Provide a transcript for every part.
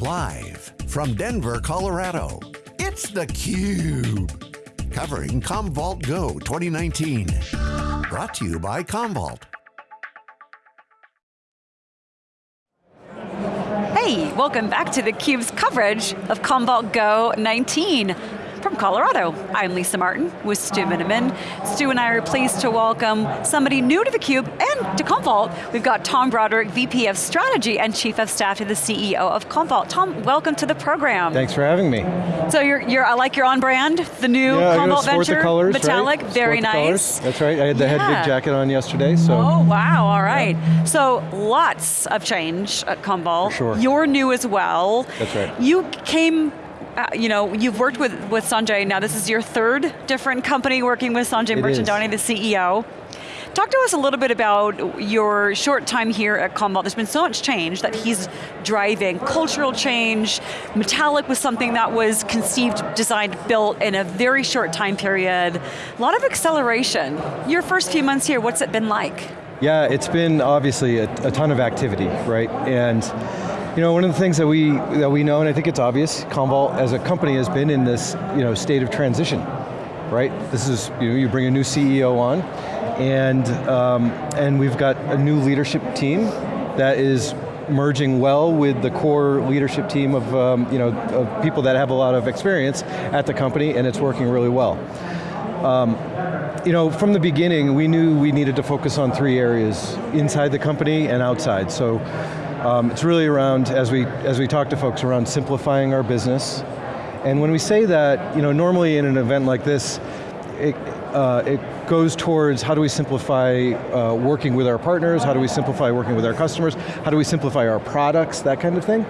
Live from Denver, Colorado, it's theCUBE. Covering Commvault Go 2019. Brought to you by Commvault. Hey, welcome back to theCUBE's coverage of Commvault Go 19 from Colorado. I'm Lisa Martin with Stu Miniman. Stu and I are pleased to welcome somebody new to theCUBE and to Commvault. We've got Tom Broderick, VP of Strategy and Chief of Staff to the CEO of Commvault. Tom, welcome to the program. Thanks for having me. So you're, you're I like your on brand, the new yeah, Commvault Venture, colors, metallic, right? very nice. That's right, I had the yeah. Hedvig jacket on yesterday, so. Oh, wow, all right. Yeah. So lots of change at Commvault. For sure. You're new as well. That's right. You came Uh, you know, you've worked with, with Sanjay, now this is your third different company working with Sanjay Mirchandani, the CEO. Talk to us a little bit about your short time here at Commvault. There's been so much change that he's driving, cultural change, Metallic was something that was conceived, designed, built in a very short time period. A lot of acceleration. Your first few months here, what's it been like? Yeah, it's been obviously a, a ton of activity, right? And you know, one of the things that we that we know, and I think it's obvious, Commvault as a company has been in this you know state of transition, right? This is you know you bring a new CEO on, and um, and we've got a new leadership team that is merging well with the core leadership team of, um, you know, of people that have a lot of experience at the company and it's working really well. Um, you know, from the beginning, we knew we needed to focus on three areas, inside the company and outside. So um, it's really around, as we, as we talk to folks, around simplifying our business. And when we say that, you know, normally in an event like this, it, uh, it goes towards how do we simplify uh, working with our partners, how do we simplify working with our customers, how do we simplify our products, that kind of thing.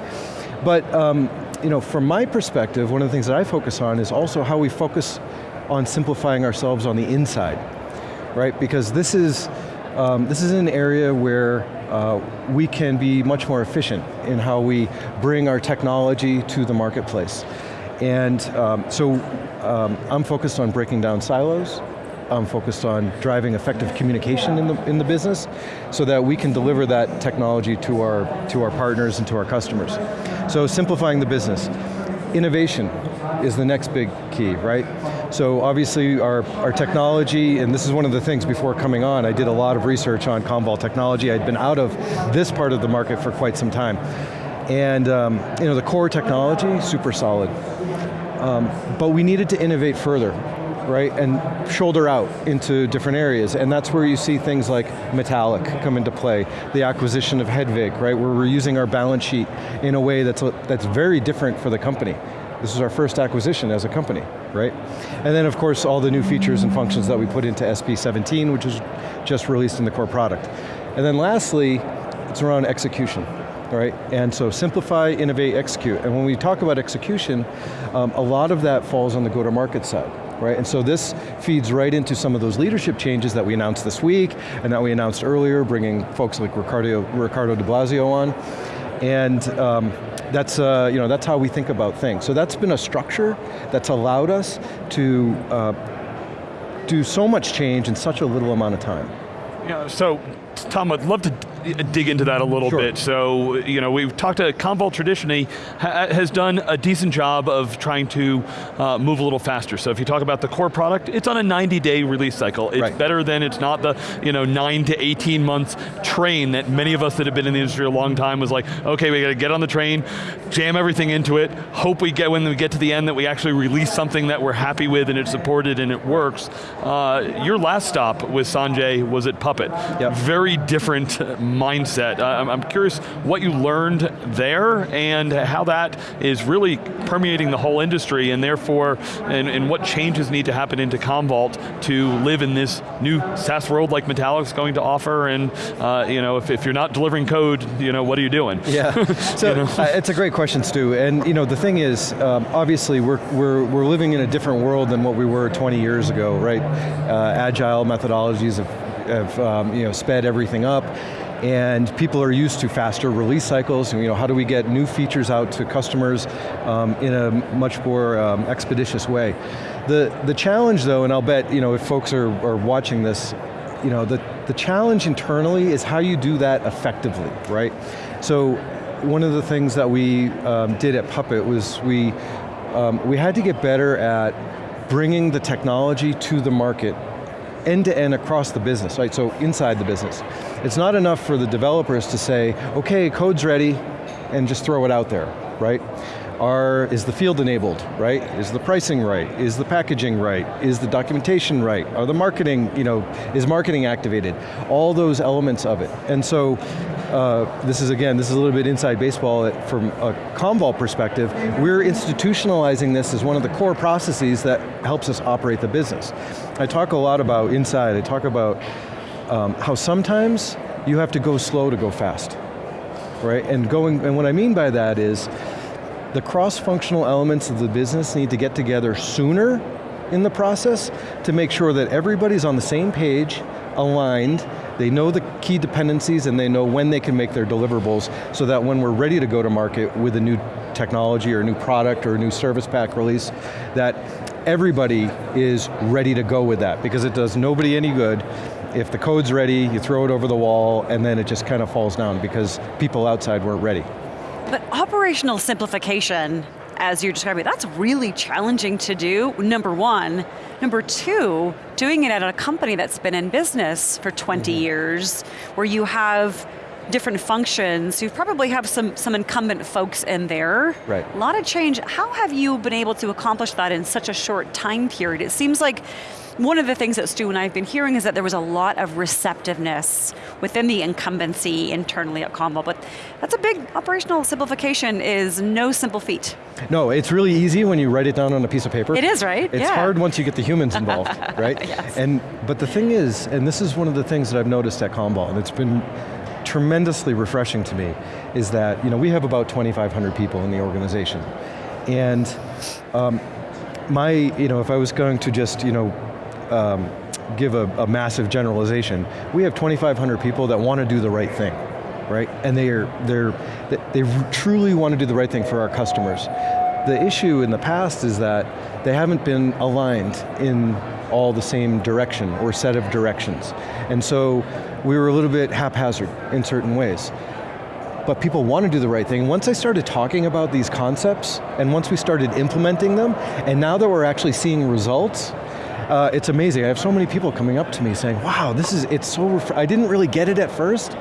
But um, you know, from my perspective, one of the things that I focus on is also how we focus on simplifying ourselves on the inside, right? Because this is, um, this is an area where uh, we can be much more efficient in how we bring our technology to the marketplace. And um, so um, I'm focused on breaking down silos, I'm focused on driving effective communication in the, in the business so that we can deliver that technology to our, to our partners and to our customers. So simplifying the business. Innovation is the next big key, right? So obviously our, our technology, and this is one of the things before coming on, I did a lot of research on Commvault technology. I'd been out of this part of the market for quite some time. And um, you know, the core technology, super solid. Um, but we needed to innovate further, right? And shoulder out into different areas. And that's where you see things like Metallic come into play, the acquisition of Hedvig, right? Where we're using our balance sheet in a way that's, that's very different for the company. This is our first acquisition as a company, right? And then of course all the new features and functions that we put into SP17, which is just released in the core product. And then lastly, it's around execution, right? And so simplify, innovate, execute. And when we talk about execution, um, a lot of that falls on the go-to-market side. Right, and so this feeds right into some of those leadership changes that we announced this week, and that we announced earlier, bringing folks like Riccardo, Riccardo Di Blasio on. And um, that's, uh, you know, that's how we think about things. So that's been a structure that's allowed us to uh, do so much change in such a little amount of time. Yeah, so Tom, I'd love to dig into that a little sure. bit. So, you know, we've talked to Commvault traditionally ha has done a decent job of trying to uh, move a little faster. So if you talk about the core product, it's on a 90 day release cycle. It's right. better than it's not the, you know, nine to 18 months train that many of us that have been in the industry a long time was like, okay, we got to get on the train, jam everything into it, hope we get, when we get to the end that we actually release something that we're happy with and it's supported and it works. Uh, your last stop with Sanjay was at Puppet. Yep. Very different mindset. Uh, I'm curious what you learned there and how that is really permeating the whole industry and therefore, and, and what changes need to happen into Commvault to live in this new SaaS world like Metallic's going to offer and uh, you know, if, if you're not delivering code, you know, what are you doing? Yeah, so you know? uh, it's a great question, Stu. And you know, the thing is, um, obviously we're, we're, we're living in a different world than what we were 20 years ago, right? Uh, agile methodologies have, have um, you know, sped everything up and people are used to faster release cycles, and you know, how do we get new features out to customers um, in a much more um, expeditious way. The, the challenge though, and I'll bet you know, if folks are, are watching this, you know, the, the challenge internally is how you do that effectively, right? So one of the things that we um, did at Puppet was we, um, we had to get better at bringing the technology to the market end to end across the business, right? So inside the business. It's not enough for the developers to say, okay, code's ready, and just throw it out there, right? Are, is the field enabled, right? Is the pricing right? Is the packaging right? Is the documentation right? Are the marketing, you know, is marketing activated? All those elements of it. And so, uh, this is again, this is a little bit inside baseball from a Commvault perspective. We're institutionalizing this as one of the core processes that helps us operate the business. I talk a lot about inside, I talk about um, how sometimes you have to go slow to go fast, right? And going, and what I mean by that is, the cross-functional elements of the business need to get together sooner in the process to make sure that everybody's on the same page, aligned, they know the key dependencies and they know when they can make their deliverables so that when we're ready to go to market with a new technology or a new product or a new service pack release, that everybody is ready to go with that because it does nobody any good if the code's ready, you throw it over the wall and then it just kind of falls down because people outside weren't ready. But operational simplification, as you're describing, that's really challenging to do, number one. Number two, doing it at a company that's been in business for 20 mm -hmm. years, where you have different functions, you probably have some, some incumbent folks in there. Right. A lot of change. How have you been able to accomplish that in such a short time period? It seems like one of the things that Stu and I have been hearing is that there was a lot of receptiveness within the incumbency internally at Commvault, but that's a big operational simplification is no simple feat. No, it's really easy when you write it down on a piece of paper. It is, right? It's yeah. hard once you get the humans involved, right? yes. And, but the thing is, and this is one of the things that I've noticed at Commvault, and it's been tremendously refreshing to me, is that you know, we have about 2,500 people in the organization. And um, my, you know, if I was going to just, you know, um, give a, a massive generalization, we have 2,500 people that want to do the right thing right? And they are, they're, they truly want to do the right thing for our customers. The issue in the past is that they haven't been aligned in all the same direction or set of directions. And so we were a little bit haphazard in certain ways. But people want to do the right thing. Once I started talking about these concepts, and once we started implementing them, and now that we're actually seeing results, uh, it's amazing. I have so many people coming up to me saying, wow, this is, it's so, I didn't really get it at first,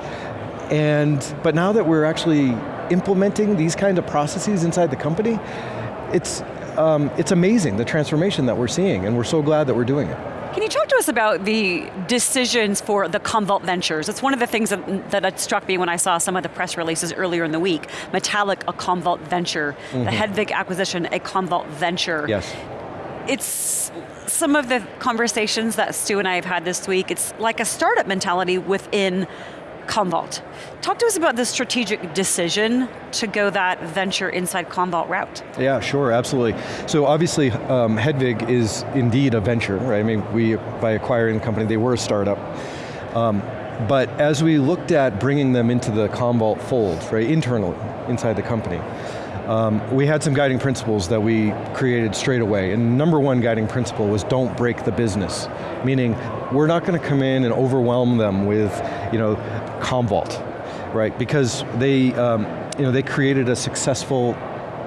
and, but now that we're actually implementing these kind of processes inside the company, it's, um, it's amazing, the transformation that we're seeing, and we're so glad that we're doing it. Can you talk to us about the decisions for the Commvault Ventures? It's one of the things that, that struck me when I saw some of the press releases earlier in the week. Metallic, a Commvault venture. Mm -hmm. The mm-hmm. Hedvig acquisition, a Commvault venture. Yes. It's some of the conversations that Stu and I have had this week, it's like a startup mentality within Commvault. Talk to us about the strategic decision to go that venture inside Commvault route. Yeah, sure, absolutely. So obviously, um, Hedvig is indeed a venture, right? I mean, we, by acquiring the company, they were a startup. Um, but as we looked at bringing them into the Commvault fold, right, internally, inside the company, um, we had some guiding principles that we created straight away, and number one guiding principle was don't break the business, meaning we're not going to come in and overwhelm them with, you know, Commvault, right? Because they, um, you know, they created a successful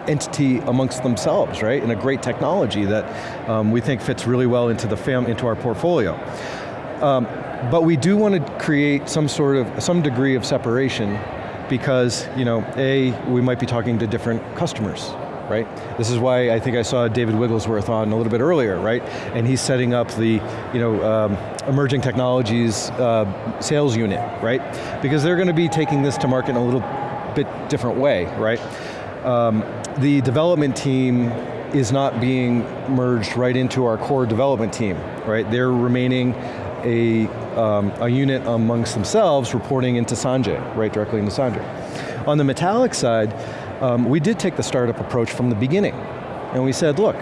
entity amongst themselves, right? And a great technology that um, we think fits really well into the fam into our portfolio. Um, but we do want to create some sort of, some degree of separation because, you know, A, we might be talking to different customers, right? This is why I think I saw David Wigglesworth on a little bit earlier, right? And he's setting up the, you know, um, emerging technologies uh, sales unit, right? Because they're going to be taking this to market in a little bit different way, right? Um, the development team is not being merged right into our core development team, right? They're remaining a, um, a unit amongst themselves reporting into Sanjay, right directly into Sanjay. On the Metallic side, um, we did take the startup approach from the beginning. And we said, look,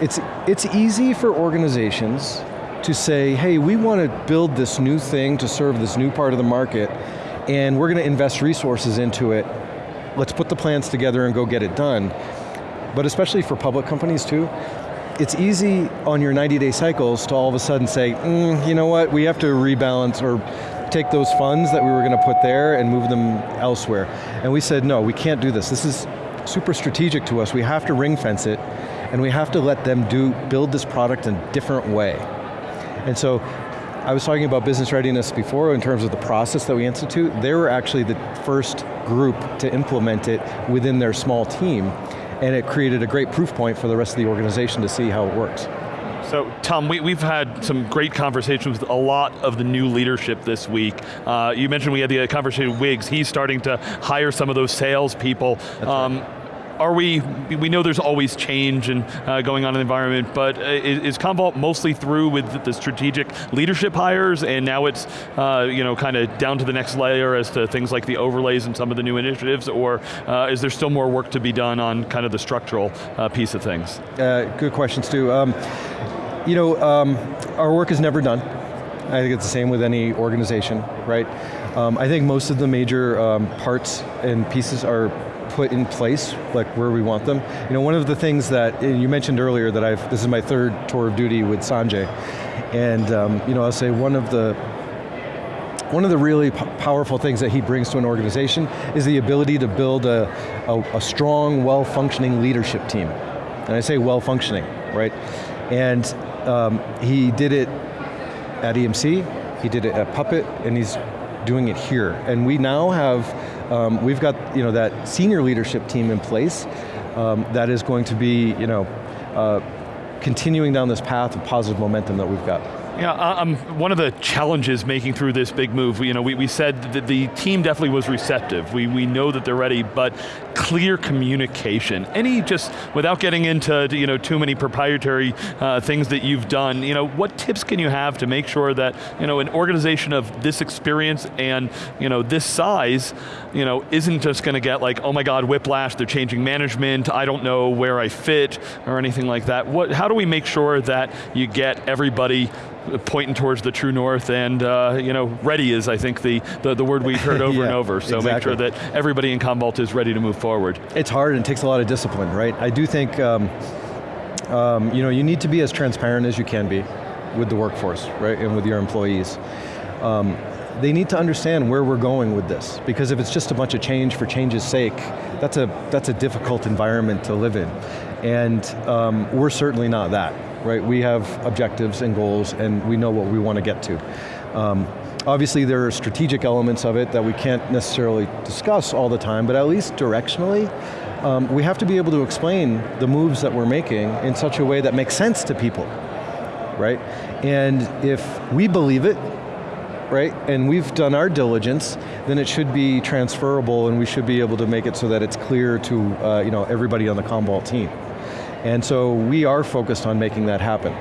it's, it's easy for organizations to say, hey, we want to build this new thing to serve this new part of the market, and we're going to invest resources into it. Let's put the plans together and go get it done. But especially for public companies too, it's easy on your 90 day cycles to all of a sudden say, mm, you know what, we have to rebalance or take those funds that we were going to put there and move them elsewhere. And we said, no, we can't do this. This is super strategic to us. We have to ring fence it, and we have to let them do build this product in a different way. And so, I was talking about business readiness before in terms of the process that we institute. They were actually the first group to implement it within their small team, and it created a great proof point for the rest of the organization to see how it works. So Tom, we, have had some great conversations with a lot of the new leadership this week. Uh, you mentioned we had the conversation with Wiggs, he's starting to hire some of those salespeople. Um, right are we, we know there's always change and uh, going on in the environment, but uh, is, Commvault mostly through with the strategic leadership hires and now it's uh, you know, kind of down to the next layer as to things like the overlays and some of the new initiatives, or uh, is there still more work to be done on kind of the structural uh, piece of things? Uh, good questions, Stu. Um, you know, um, our work is never done. I think it's the same with any organization, right? Um, I think most of the major um, parts and pieces are put in place, like where we want them. You know, one of the things that, you mentioned earlier that I've, this is my third tour of duty with Sanjay, and um, you know, I'll say one of the, one of the really powerful things that he brings to an organization is the ability to build a, a, a strong, well-functioning leadership team. And I say well-functioning, right? And um, he did it at EMC, he did it at Puppet, and he's doing it here. And we now have, um, we've got you know, that senior leadership team in place um, that is going to be you know, uh, continuing down this path of positive momentum that we've got. Yeah, um, one of the challenges making through this big move, you know, we, we said that the team definitely was receptive. We, we know that they're ready, but clear communication. Any just, without getting into you know, too many proprietary uh, things that you've done, you know, what tips can you have to make sure that you know, an organization of this experience and you know, this size you know, isn't just going to get like, oh my God, whiplash, they're changing management, I don't know where I fit, or anything like that. What, how do we make sure that you get everybody pointing towards the true north and uh, you know, ready is I think the, the, the word we've heard over yeah, and over. So exactly. make sure that everybody in Commvault is ready to move forward. It's hard and it takes a lot of discipline, right? I do think um, um, you know, you need to be as transparent as you can be with the workforce, right, and with your employees. Um, they need to understand where we're going with this, because if it's just a bunch of change for change's sake, that's a, that's a difficult environment to live in. And um, we're certainly not that right? We have objectives and goals and we know what we want to get to. Um, obviously there are strategic elements of it that we can't necessarily discuss all the time, but at least directionally, um, we have to be able to explain the moves that we're making in such a way that makes sense to people, right? And if we believe it, right, and we've done our diligence, then it should be transferable and we should be able to make it so that it's clear to uh, you know, everybody on the Commvault team. And so we are focused on making that happen.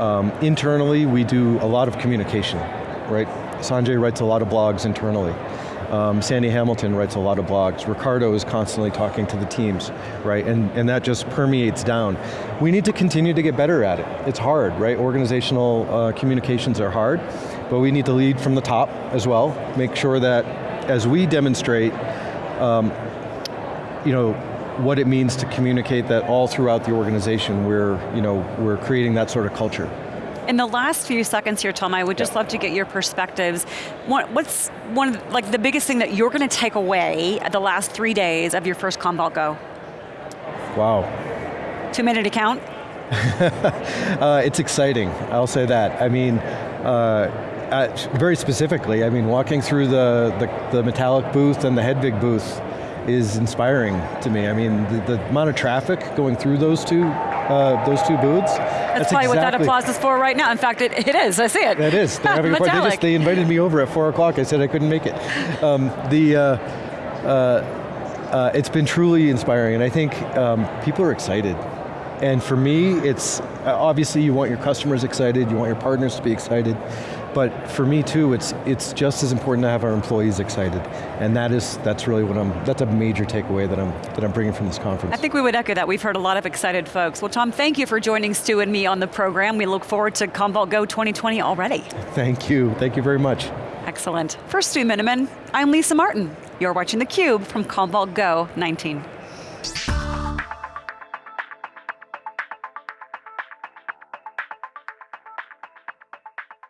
Um, internally, we do a lot of communication, right? Sanjay writes a lot of blogs internally. Um, Sandy Hamilton writes a lot of blogs. Riccardo is constantly talking to the teams, right? And, and that just permeates down. We need to continue to get better at it. It's hard, right? Organizational uh, communications are hard, but we need to lead from the top as well. Make sure that as we demonstrate, um, you know, what it means to communicate that all throughout the organization, we're, you know, we're creating that sort of culture. In the last few seconds here, Tom, I would just love to get your perspectives. what's one of the, like the biggest thing that you're going to take away at the last three days of your first Commvault Go? Wow. Two minute account? uh, it's exciting, I'll say that. I mean, uh, uh, very specifically, I mean, walking through the, the, the metallic booth and the Hedvig booth, is inspiring to me. I mean, the, the amount of traffic going through those two uh, those two booths. That's, that's probably exactly what that applause is for right now. In fact, it, it is, I see it. It is, they're having. They, just, they invited me over at four o'clock, I said I couldn't make it. Um, the, uh, uh, uh it's been truly inspiring, and I think um, people are excited. And for me, it's, uh, obviously you want your customers excited, you want your partners to be excited, but for me too, it's, it's just as important to have our employees excited. And that is, that's really what I'm, that's a major takeaway that I'm, that I'm bringing from this conference. I think we would echo that. We've heard a lot of excited folks. Well Tom, thank you for joining Stu and me on the program. We look forward to Commvault Go 2020 already. Thank you, thank you very much. Excellent. For Stu Miniman, I'm Lisa Martin. You're watching theCUBE from Commvault Go 19.